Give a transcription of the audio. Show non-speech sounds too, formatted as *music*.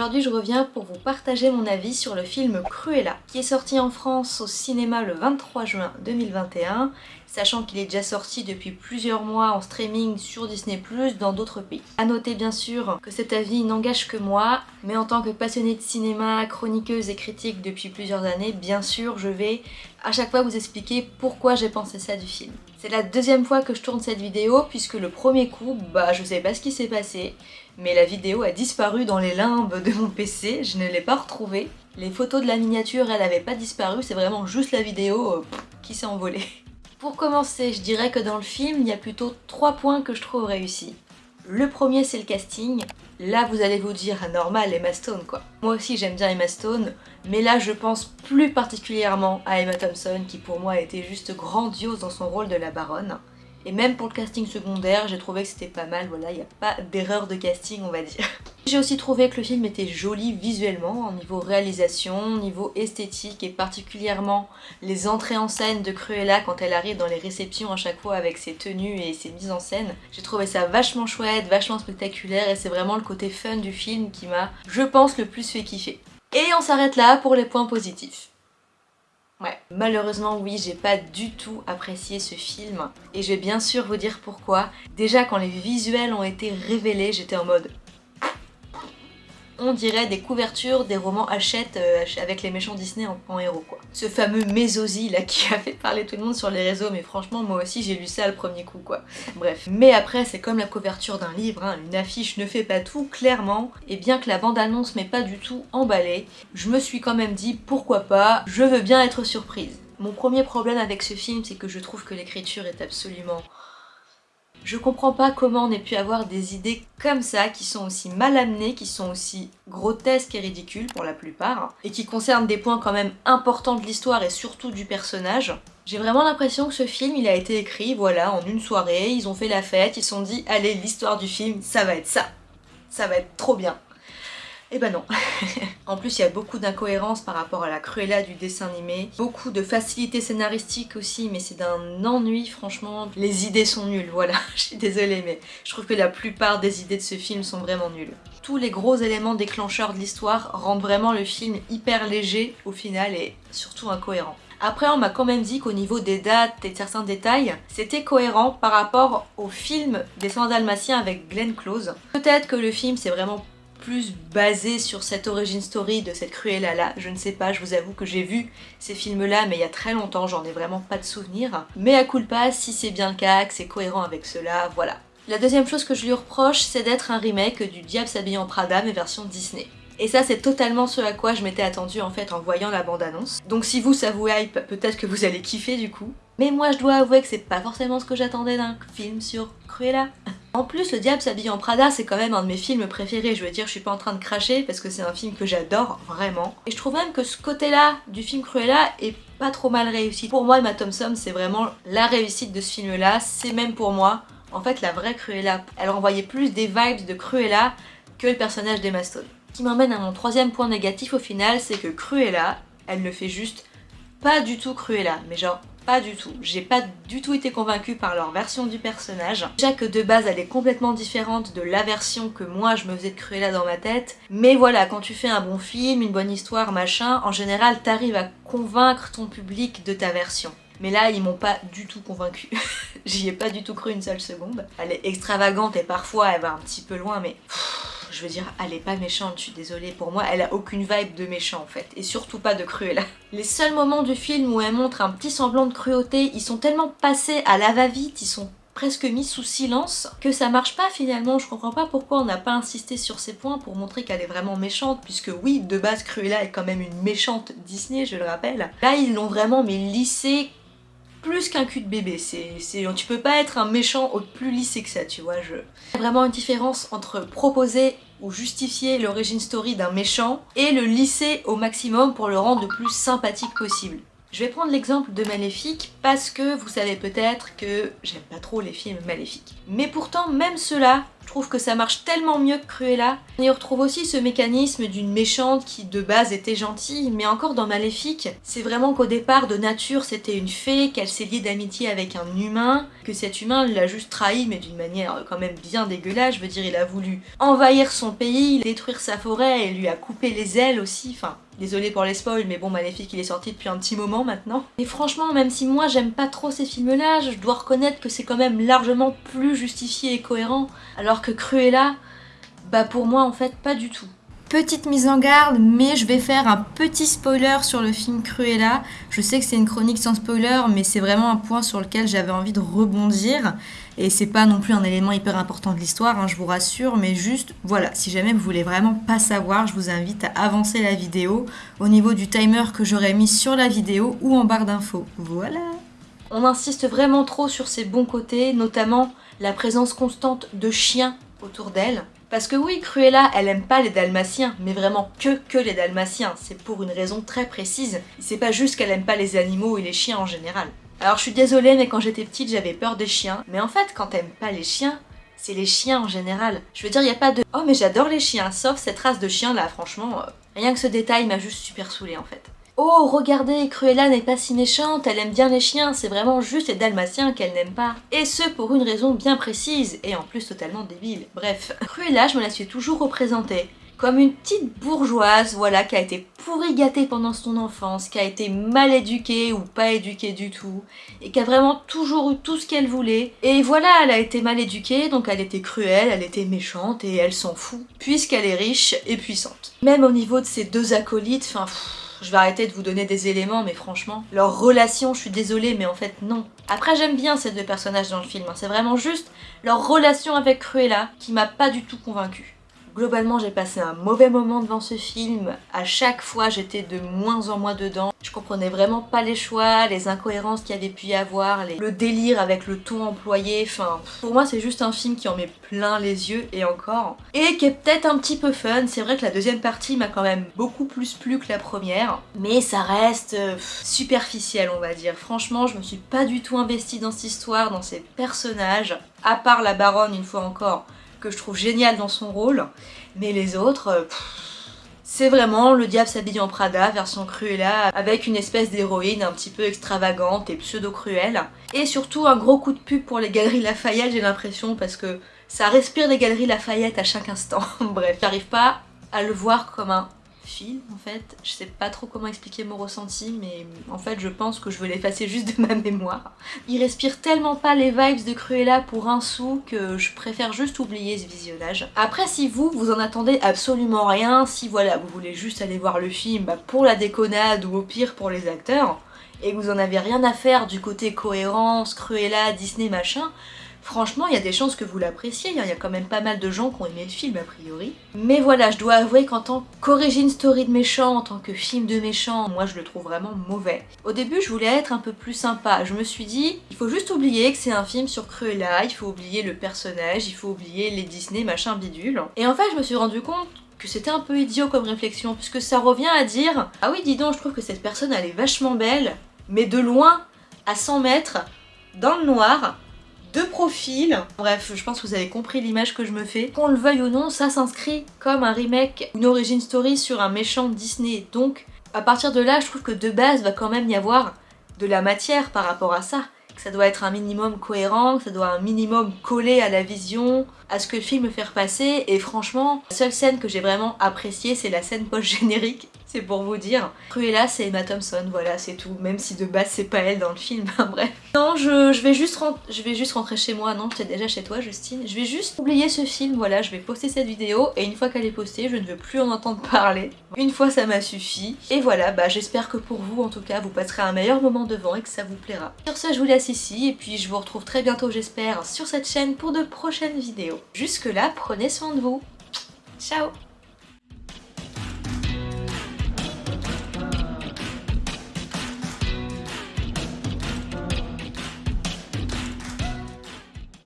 Aujourd'hui je reviens pour vous partager mon avis sur le film Cruella qui est sorti en France au cinéma le 23 juin 2021 sachant qu'il est déjà sorti depuis plusieurs mois en streaming sur Disney+, dans d'autres pays. A noter bien sûr que cet avis n'engage que moi, mais en tant que passionnée de cinéma, chroniqueuse et critique depuis plusieurs années, bien sûr je vais à chaque fois vous expliquer pourquoi j'ai pensé ça du film. C'est la deuxième fois que je tourne cette vidéo puisque le premier coup, bah je sais pas ce qui s'est passé, mais la vidéo a disparu dans les limbes de mon PC, je ne l'ai pas retrouvée. Les photos de la miniature, elle n'avait pas disparu, c'est vraiment juste la vidéo euh, qui s'est envolée. *laughs* Pour commencer, je dirais que dans le film, il y a plutôt trois points que je trouve réussis. Le premier, c'est le casting. Là, vous allez vous dire, normal, Emma Stone, quoi. Moi aussi, j'aime bien Emma Stone, mais là, je pense plus particulièrement à Emma Thompson, qui pour moi était juste grandiose dans son rôle de la baronne. Et même pour le casting secondaire, j'ai trouvé que c'était pas mal, voilà, il n'y a pas d'erreur de casting, on va dire. *laughs* J'ai aussi trouvé que le film était joli visuellement, au niveau réalisation, niveau esthétique, et particulièrement les entrées en scène de Cruella quand elle arrive dans les réceptions à chaque fois avec ses tenues et ses mises en scène. J'ai trouvé ça vachement chouette, vachement spectaculaire, et c'est vraiment le côté fun du film qui m'a, je pense, le plus fait kiffer. Et on s'arrête là pour les points positifs. Malheureusement, oui, j'ai pas du tout apprécié ce film. Et je vais bien sûr vous dire pourquoi. Déjà, quand les visuels ont été révélés, j'étais en mode on dirait des couvertures des romans Hachette euh, avec les méchants Disney en, héros quoi. Ce fameux Mésosi là *laughs* qui a fait parler tout le monde sur les réseaux mais franchement moi aussi j'ai lu ça le premier coup quoi. Bref. Mais après c'est comme la couverture d'un livre, hein. une affiche ne fait pas tout clairement et bien que la bande-annonce m'ait pas du tout emballé, je me suis quand même dit pourquoi pas, je veux bien être surprise. Mon premier problème avec ce film c'est que je trouve que l'écriture est absolument je comprends pas comment on ait pu avoir des idées comme ça, qui sont aussi mal amenées, qui sont aussi grotesques et ridicules pour la plupart, et qui concernent des points quand même importants de l'histoire et surtout du personnage. J'ai vraiment l'impression que ce film, il a été écrit, voilà, en une soirée, ils ont fait la fête, ils se sont dit, allez, l'histoire du film, ça va être ça. Ça va être trop bien. Eh ben non. *laughs* en plus, il y a beaucoup d'incohérences par rapport à la Cruella du dessin animé. Beaucoup de facilité scénaristique aussi, mais c'est d'un ennui, franchement. Les idées sont nulles, voilà. *laughs* Je suis désolée, mais je trouve que la plupart des idées de ce film sont vraiment nulles. Tous les gros éléments déclencheurs de l'histoire rendent vraiment le film hyper léger au final et surtout incohérent. Après, on m'a quand même dit qu'au niveau des dates et de certains détails, c'était cohérent par rapport au film des dalmatiens avec Glenn Close. Peut-être que le film c'est vraiment plus basé sur cette origin story de cette Cruella là, je ne sais pas, je vous avoue que j'ai vu ces films là mais il y a très longtemps, j'en ai vraiment pas de souvenir. Mais à culpa, si c'est bien le cas, que c'est cohérent avec cela, voilà. La deuxième chose que je lui reproche, c'est d'être un remake du Diable s'habille en Prada mais version Disney. Et ça c'est totalement ce à quoi je m'étais attendue en fait en voyant la bande-annonce. Donc si vous ça vous hype, peut-être que vous allez kiffer du coup. Mais moi je dois avouer que c'est pas forcément ce que j'attendais d'un film sur Cruella. *laughs* En plus, Le Diable s'habille en Prada, c'est quand même un de mes films préférés. Je veux dire, je suis pas en train de cracher parce que c'est un film que j'adore vraiment. Et je trouve même que ce côté-là du film Cruella est pas trop mal réussi. Pour moi, Emma Thompson, c'est vraiment la réussite de ce film-là. C'est même pour moi, en fait, la vraie Cruella. Elle renvoyait plus des vibes de Cruella que le personnage d'Emma Stone. Ce qui m'emmène à mon troisième point négatif au final, c'est que Cruella, elle ne fait juste pas du tout Cruella. Mais genre, pas du tout. J'ai pas du tout été convaincue par leur version du personnage. Déjà que de base elle est complètement différente de la version que moi je me faisais de Cruella dans ma tête. Mais voilà, quand tu fais un bon film, une bonne histoire, machin, en général t'arrives à convaincre ton public de ta version. Mais là, ils m'ont pas du tout convaincue. *laughs* J'y ai pas du tout cru une seule seconde. Elle est extravagante et parfois elle va un petit peu loin, mais je veux dire, elle est pas méchante, je suis désolée. Pour moi, elle a aucune vibe de méchant en fait. Et surtout pas de Cruella. *laughs* Les seuls moments du film où elle montre un petit semblant de cruauté, ils sont tellement passés à la va-vite, ils sont presque mis sous silence que ça marche pas finalement. Je comprends pas pourquoi on n'a pas insisté sur ces points pour montrer qu'elle est vraiment méchante puisque oui, de base Cruella est quand même une méchante Disney, je le rappelle. Là, ils l'ont vraiment mais lissé plus qu'un cul de bébé. C'est, tu peux pas être un méchant au plus lissé que ça, tu vois. Je... Vraiment une différence entre proposer ou justifier l'origine story d'un méchant et le lisser au maximum pour le rendre le plus sympathique possible. Je vais prendre l'exemple de Maléfique parce que vous savez peut-être que j'aime pas trop les films maléfiques. Mais pourtant, même ceux-là, trouve que ça marche tellement mieux que Cruella. On y retrouve aussi ce mécanisme d'une méchante qui de base était gentille, mais encore dans Maléfique, c'est vraiment qu'au départ de nature c'était une fée, qu'elle s'est liée d'amitié avec un humain, que cet humain l'a juste trahi mais d'une manière quand même bien dégueulasse, je veux dire il a voulu envahir son pays, détruire sa forêt et lui a coupé les ailes aussi, enfin Désolée pour les spoils, mais bon, Maléfique, il est sorti depuis un petit moment maintenant. Et franchement, même si moi j'aime pas trop ces films-là, je dois reconnaître que c'est quand même largement plus justifié et cohérent, alors que Cruella, bah pour moi en fait pas du tout. Petite mise en garde, mais je vais faire un petit spoiler sur le film Cruella. Je sais que c'est une chronique sans spoiler, mais c'est vraiment un point sur lequel j'avais envie de rebondir. Et c'est pas non plus un élément hyper important de l'histoire, hein, je vous rassure, mais juste, voilà, si jamais vous voulez vraiment pas savoir, je vous invite à avancer la vidéo au niveau du timer que j'aurais mis sur la vidéo ou en barre d'infos. Voilà On insiste vraiment trop sur ses bons côtés, notamment la présence constante de chiens autour d'elle. Parce que oui, Cruella, elle aime pas les dalmatiens, mais vraiment que que les dalmatiens. C'est pour une raison très précise. C'est pas juste qu'elle aime pas les animaux et les chiens en général. Alors je suis désolée, mais quand j'étais petite, j'avais peur des chiens. Mais en fait, quand t'aimes pas les chiens, c'est les chiens en général. Je veux dire, il y a pas de « Oh mais j'adore les chiens », sauf cette race de chiens là, franchement, euh, rien que ce détail m'a juste super saoulée en fait. Oh, regardez, Cruella n'est pas si méchante, elle aime bien les chiens, c'est vraiment juste les dalmatiens qu'elle n'aime pas. Et ce, pour une raison bien précise, et en plus totalement débile. Bref, Cruella, je me la suis toujours représentée comme une petite bourgeoise, voilà, qui a été pourri gâtée pendant son enfance, qui a été mal éduquée ou pas éduquée du tout, et qui a vraiment toujours eu tout ce qu'elle voulait. Et voilà, elle a été mal éduquée, donc elle était cruelle, elle était méchante, et elle s'en fout, puisqu'elle est riche et puissante. Même au niveau de ses deux acolytes, enfin... Je vais arrêter de vous donner des éléments, mais franchement, leur relation, je suis désolée, mais en fait, non. Après, j'aime bien ces deux personnages dans le film, hein. c'est vraiment juste leur relation avec Cruella qui m'a pas du tout convaincue. Globalement, j'ai passé un mauvais moment devant ce film. À chaque fois, j'étais de moins en moins dedans. Je comprenais vraiment pas les choix, les incohérences qu'il y avait pu y avoir, le délire avec le ton employé. Enfin, pour moi, c'est juste un film qui en met plein les yeux, et encore. Et qui est peut-être un petit peu fun. C'est vrai que la deuxième partie m'a quand même beaucoup plus plu que la première. Mais ça reste euh, superficiel, on va dire. Franchement, je me suis pas du tout investie dans cette histoire, dans ces personnages. À part la baronne, une fois encore que je trouve génial dans son rôle, mais les autres... Euh, c'est vraiment le diable s'habille en Prada version Cruella avec une espèce d'héroïne un petit peu extravagante et pseudo-cruelle. Et surtout un gros coup de pub pour les galeries Lafayette j'ai l'impression parce que ça respire les galeries Lafayette à chaque instant. *laughs* Bref, j'arrive pas à le voir comme un film en fait. Je sais pas trop comment expliquer mon ressenti mais en fait je pense que je veux l'effacer juste de ma mémoire. Il respire tellement pas les vibes de Cruella pour un sou que je préfère juste oublier ce visionnage. Après si vous, vous en attendez absolument rien, si voilà vous voulez juste aller voir le film bah, pour la déconnade ou au pire pour les acteurs, et que vous en avez rien à faire du côté cohérence, Cruella, Disney machin, Franchement, il y a des chances que vous l'appréciez, hein. il y a quand même pas mal de gens qui ont aimé le film a priori. Mais voilà, je dois avouer qu'en tant qu'origine story de méchant, en tant que film de méchant, moi je le trouve vraiment mauvais. Au début, je voulais être un peu plus sympa. Je me suis dit, il faut juste oublier que c'est un film sur Cruella, il faut oublier le personnage, il faut oublier les Disney machin bidule. Et en fait, je me suis rendu compte que c'était un peu idiot comme réflexion, puisque ça revient à dire « Ah oui, dis donc, je trouve que cette personne, elle est vachement belle, mais de loin, à 100 mètres, dans le noir, deux profils. Bref, je pense que vous avez compris l'image que je me fais. Qu'on le veuille ou non, ça s'inscrit comme un remake, une origin story sur un méchant Disney. Donc, à partir de là, je trouve que de base, va quand même y avoir de la matière par rapport à ça. Ça doit être un minimum cohérent, que ça doit un minimum coller à la vision, à ce que le film veut faire passer. Et franchement, la seule scène que j'ai vraiment appréciée, c'est la scène post-générique c'est pour vous dire. Cruella c'est Emma Thompson, voilà c'est tout, même si de base c'est pas elle dans le film, *laughs* bref. Non, je, vais juste je vais juste rentrer chez moi, non, es déjà chez toi Justine. Je vais juste oublier ce film, voilà, je vais poster cette vidéo et une fois qu'elle est postée, je ne veux plus en entendre parler. Une fois ça m'a suffi. Et voilà, bah j'espère que pour vous en tout cas, vous passerez un meilleur moment devant et que ça vous plaira. Sur ce, je vous laisse ici et puis je vous retrouve très bientôt j'espère sur cette chaîne pour de prochaines vidéos. Jusque là, prenez soin de vous. Ciao